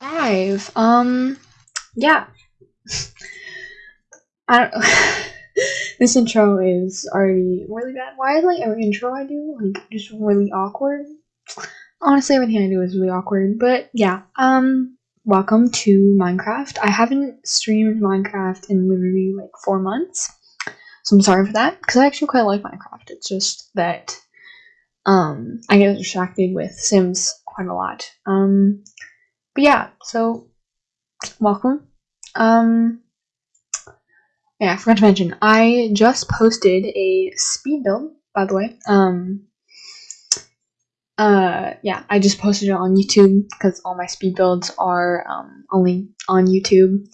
Five. Um, yeah. I don't. this intro is already really bad. Why is like every intro I do like just really awkward? Honestly, everything I do is really awkward. But yeah. Um, welcome to Minecraft. I haven't streamed Minecraft in literally like four months, so I'm sorry for that because I actually quite like Minecraft. It's just that um I get distracted with Sims quite a lot. Um but yeah, so welcome. Um, yeah, I forgot to mention, I just posted a speed build, by the way. Um, uh, yeah, I just posted it on YouTube because all my speed builds are um, only on YouTube.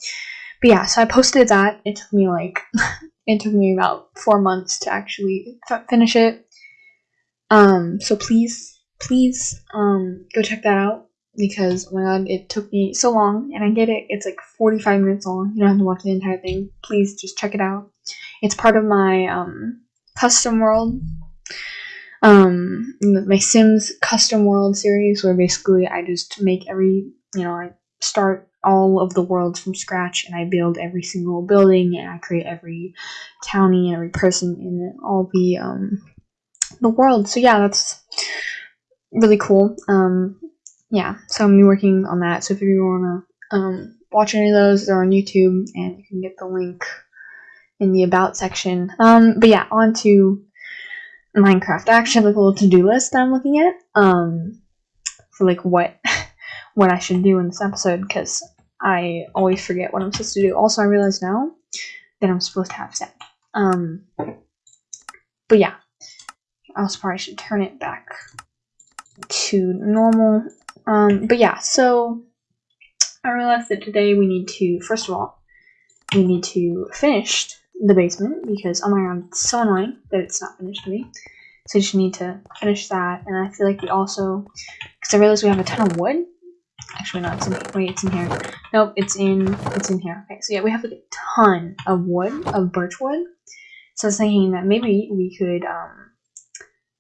But yeah, so I posted that. It took me like, it took me about four months to actually finish it. Um, so please, please, um, go check that out because oh my god, it took me so long, and I get it. It's like 45 minutes long. You don't have to watch the entire thing. Please just check it out. It's part of my um, custom world, um, my Sims custom world series, where basically I just make every, you know, I start all of the worlds from scratch, and I build every single building, and I create every county and every person in all the um, the world. So yeah, that's really cool. Um, yeah, so I'm working on that. So if you want to um, watch any of those, they're on YouTube, and you can get the link in the About section. Um, but yeah, on to Minecraft. I actually have like a little to-do list that I'm looking at um, for like what what I should do in this episode because I always forget what I'm supposed to do. Also, I realize now that I'm supposed to have set. Um, but yeah, I also probably should turn it back to normal um, but yeah, so I realized that today we need to, first of all, we need to finish the basement because, oh my god, it's so annoying that it's not finished to me. So we just need to finish that, and I feel like we also, because I realized we have a ton of wood. Actually, no, it's in. Wait, it's in here. Nope, it's in, it's in here. Okay, so yeah, we have like a ton of wood, of birch wood. So I was thinking that maybe we could, um,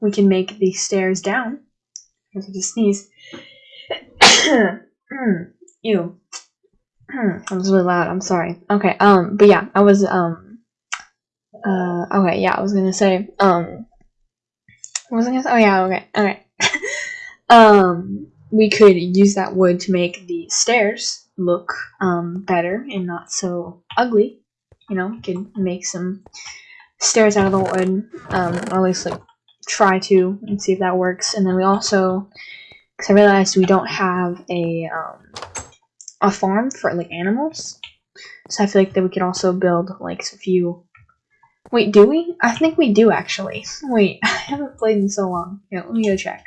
we can make the stairs down. I just sneeze. Ew. that was really loud. I'm sorry. Okay. Um. But yeah, I was um. Uh. Okay. Yeah, I was gonna say um. What was I gonna say? Oh yeah. Okay. Okay. um. We could use that wood to make the stairs look um better and not so ugly. You know, could make some stairs out of the wood. Um. Or at least like try to and see if that works. And then we also because I realized we don't have a um, a farm for like animals, so I feel like that we could also build like a few. Wait, do we? I think we do actually. Wait, I haven't played in so long. Yeah, let me go check.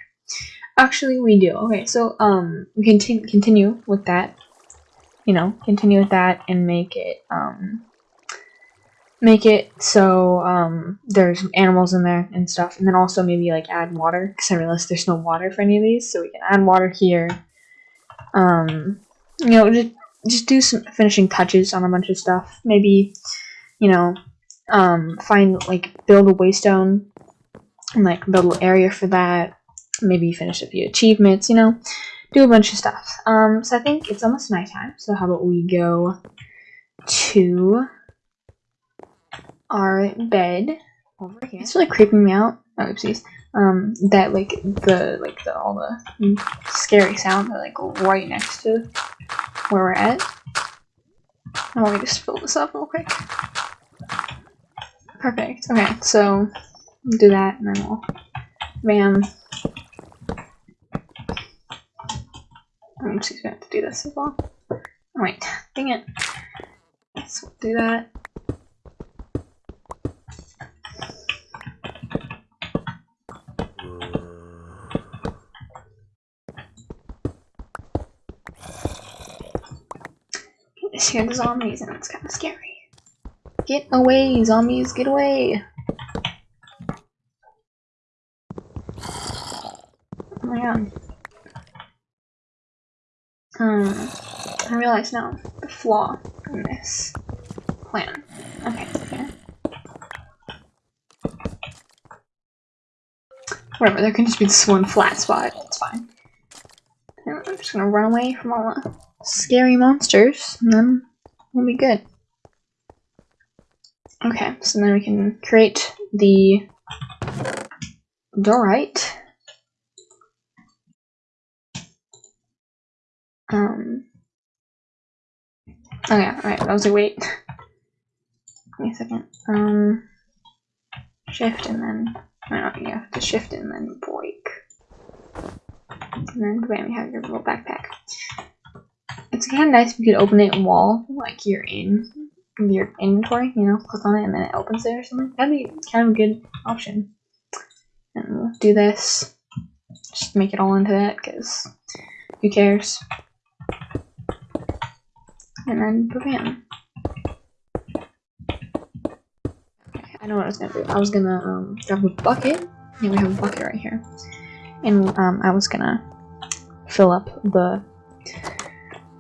Actually, we do. Okay, so um, we can continue with that. You know, continue with that and make it um make it so um, there's animals in there and stuff, and then also maybe like add water because I realized there's no water for any of these, so we can add water here. Um, you know, just just do some finishing touches on a bunch of stuff. Maybe, you know, um, find like build a waystone and like build a little area for that. Maybe finish a few achievements. You know, do a bunch of stuff. Um, so I think it's almost nighttime. So how about we go to our bed over here. It's really creeping me out. Oh, oopsies. Um, that like the like the all the scary sounds are like right next to where we're at. I want me just fill this up real quick. Perfect. Okay, so do that and then we'll bam. Oopsies, we have to do this as well. Wait, dang it. Let's do that. Scared of zombies and it's kind of scary. Get away, zombies, get away! Oh my god. Um, I realize now the flaw in this plan. Okay, okay. Whatever, there can just be this one flat spot. It's fine. I'm just gonna run away from all the scary monsters, and then we'll be good. Okay, so then we can create the diorite. Um. Oh yeah, alright, I was like, wait. Give me a second. Um. Shift and then. Oh, you have to shift and then break. And then bam, you have your little backpack. It's kind of nice if you could open it wall like you're in your inventory, you know, click on it and then it opens it or something. That'd be kind of a good option. And we'll do this. Just make it all into that because who cares? And then bam. Okay, I know what I was gonna do. I was gonna um, grab a bucket. Yeah, we have a bucket right here. And um, I was gonna fill up the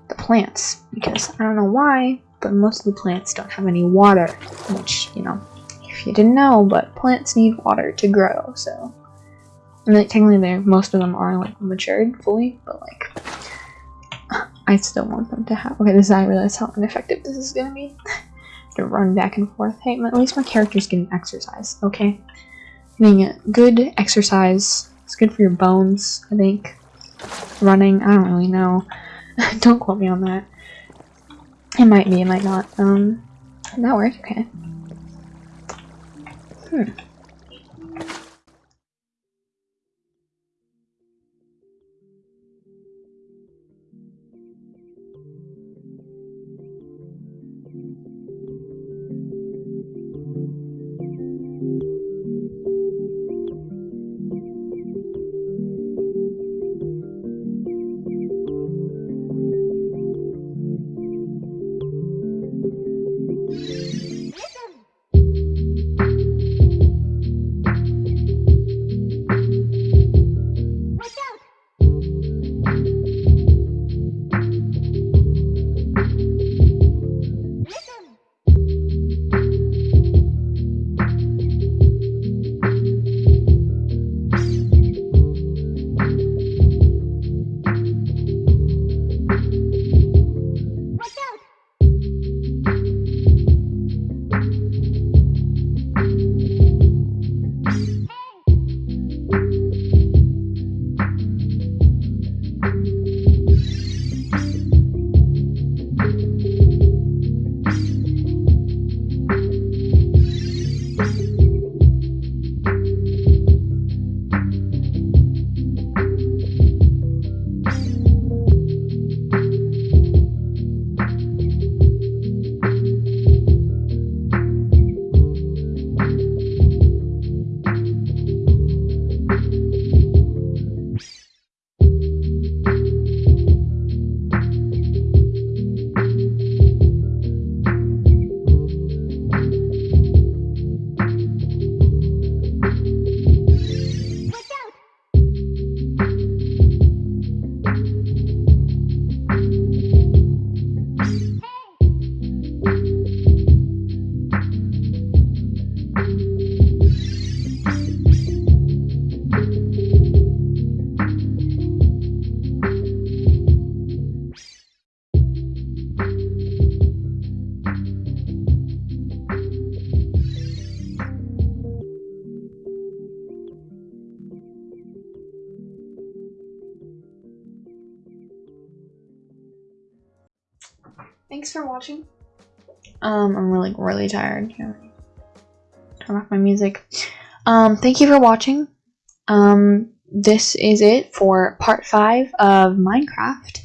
the plants because I don't know why, but most of the plants don't have any water, which, you know, if you didn't know, but plants need water to grow, so. Mean, like, technically, they most of them are, like, matured fully, but, like, I still want them to have- okay, this is, I realize how ineffective this is gonna be. to run back and forth. Hey, at least my character's getting exercise, okay? Getting good exercise. It's good for your bones, I think. Running, I don't really know. don't quote me on that. It might be, it might not. Um, that worked, okay. Hmm. Thanks for watching. Um, I'm really, really tired. Turn off my music. Um, thank you for watching. Um, this is it for part five of Minecraft.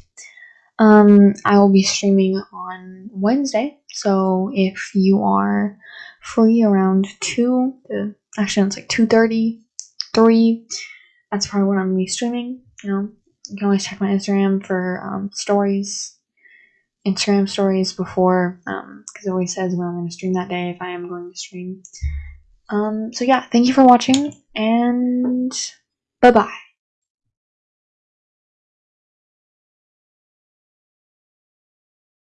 Um, I will be streaming on Wednesday, so if you are free around 2 to, actually it's like 2.30, 3, that's probably when I'm going to be streaming, you know, you can always check my Instagram for um, stories Instagram stories before, um, because it always says when I'm going to stream that day if I am going to stream. Um, so yeah, thank you for watching, and bye bye.